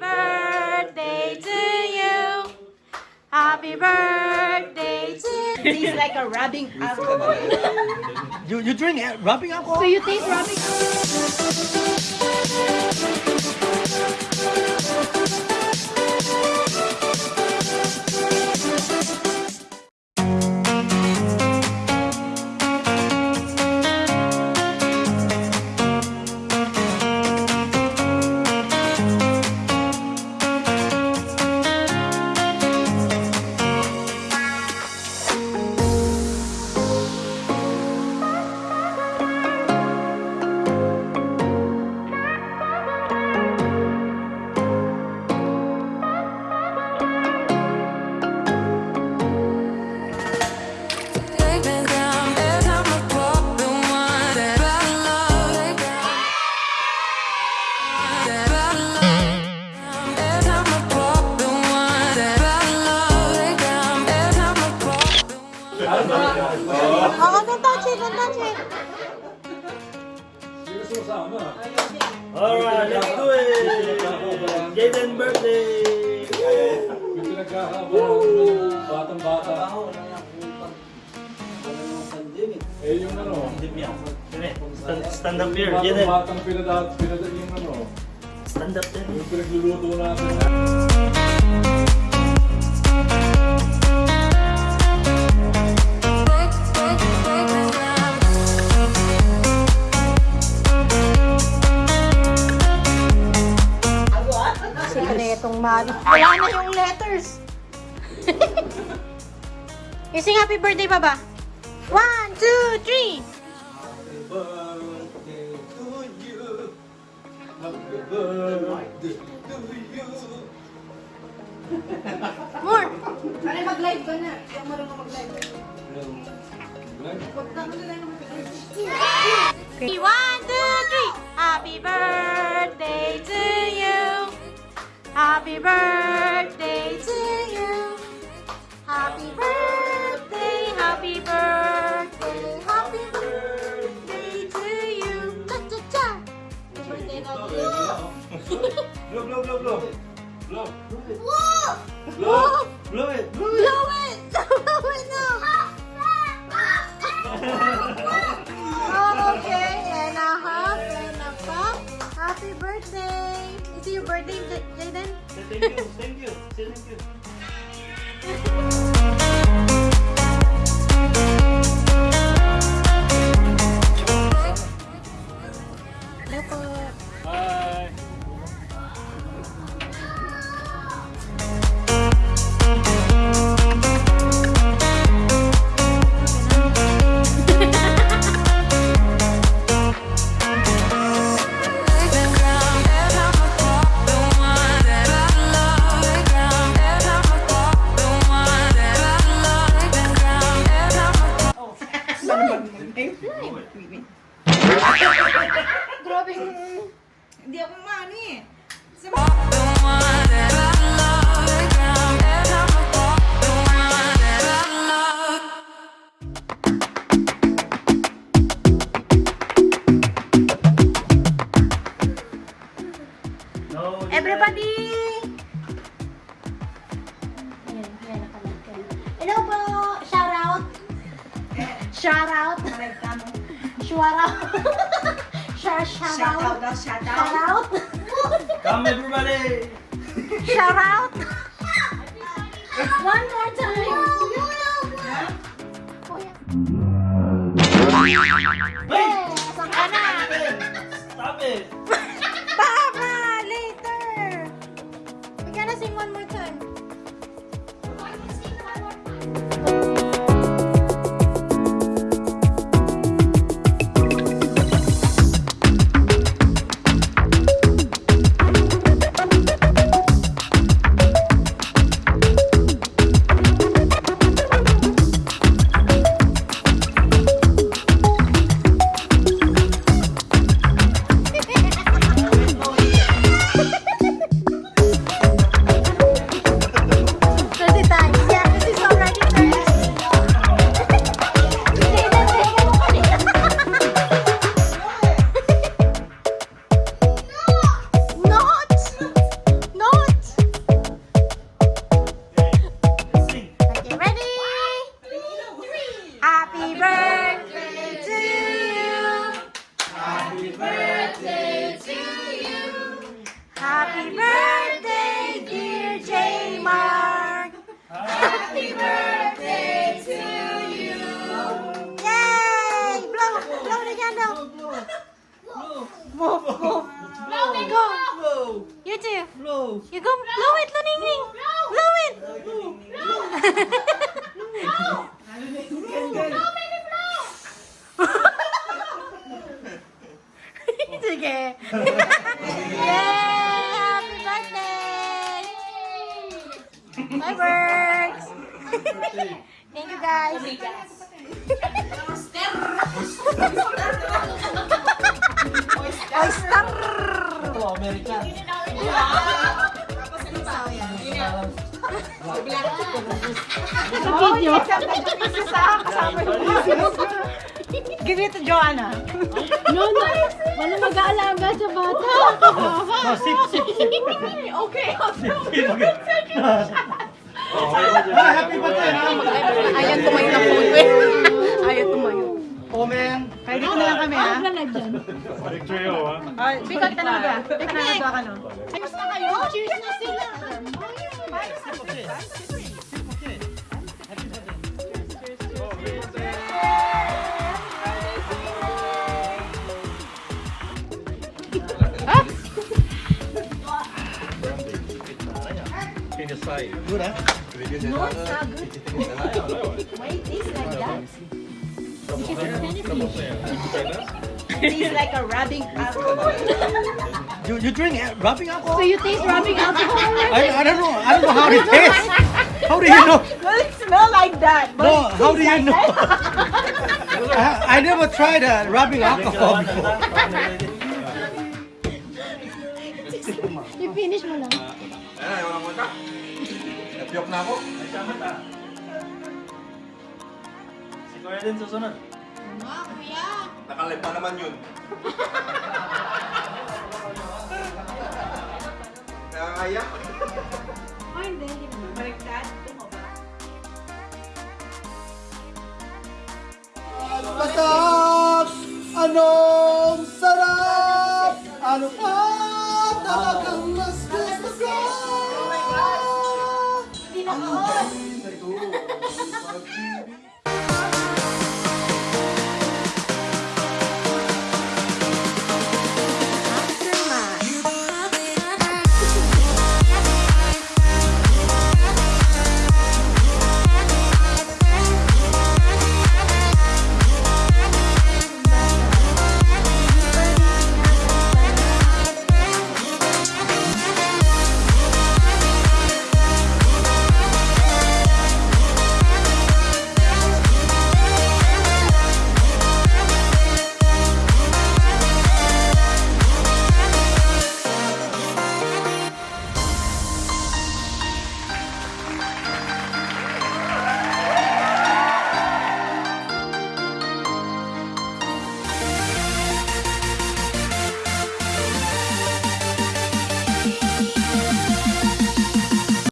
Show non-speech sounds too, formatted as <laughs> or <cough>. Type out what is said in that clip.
Happy birthday to you. Happy birthday to you. It's like a rubbing alcohol. You you drink rubbing alcohol? So you taste rubbing? Oo, Alright, let's do it! Jaden birthday! May pinagkakabalan batang-bata. Eh, yung ano, Stand, up here, Jaden. batang-batang pinadat, pinadat yung ano, Stand up there. yung pinagluluto natin. Ising happy birthday pa ba? One, two, three. Happy birthday to you. Happy birthday to you. More. Ano, mag-live ka na. Yung marunong mag-live. Huwag ka na lang mag-live. One, two, three. Happy birthday to you. Happy birthday your birthday, J- Jaden? Say <laughs> Thank you, thank you, say thank you. Hello po. Hello po! Shout out! Shout out! Live ka mo. Shout out! Shout, shout Shout out out! shout Shout out. out! Come everybody! Shout out! One more time! Oh, Wait! Move, move. Blow, blow. Go. Blow. You too. Blow. You go. Blow, blow it, Luning Ning. Blow. blow it. Blow. Blow. blow. Blow, baby, blow. it's okay. Yay! Happy birthday. Bye, birds. Thank you, guys. Sa video. Give it to Joanna. No, no. Wala mag-aalaga sa bata. No, sip, sip, sip. Okay. Ah, happy birthday, ha? Ayan tumayo na eh. Ayan tumayo. Oh, man. Kaya dito na lang kami ha. Ako na dyan. Picture yun, ha? Ay, Bika kita na ba? Bika na nagawa ka no? Ayos na kayo. Cheers na sila. Good, ha? Tastes like that? Tastes like a rubbing alcohol. You, you drink uh, rubbing alcohol? So you taste rubbing alcohol? I, I don't know. I don't know how it tastes. How do you know? Well, it smell like that. But No, how do you like know? <laughs> I, I never tried uh, rubbing alcohol before. I-finish mo lang. Ayan, ayaw lang Napiyok na ako. Ay, tama ta. Si Kuya din susunod. Nakalip pa naman yun. Nakakaya. Patak! Anong sarap! Ano pa talagang mas gusto ko? 아니, 그래도.